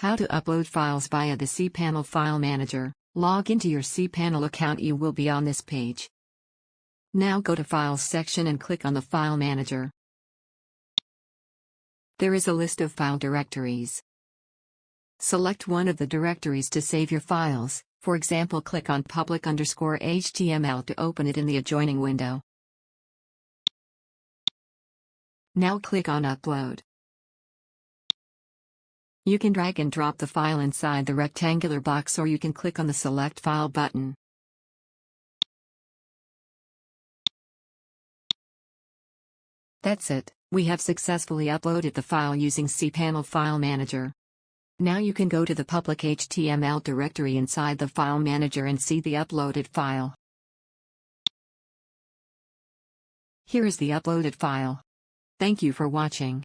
How to upload files via the cPanel File Manager. Log into your cPanel account you will be on this page. Now go to Files section and click on the File Manager. There is a list of file directories. Select one of the directories to save your files, for example click on public underscore HTML to open it in the adjoining window. Now click on Upload. You can drag and drop the file inside the rectangular box or you can click on the Select File button. That's it, we have successfully uploaded the file using cPanel File Manager. Now you can go to the public HTML directory inside the File Manager and see the uploaded file. Here is the uploaded file. Thank you for watching.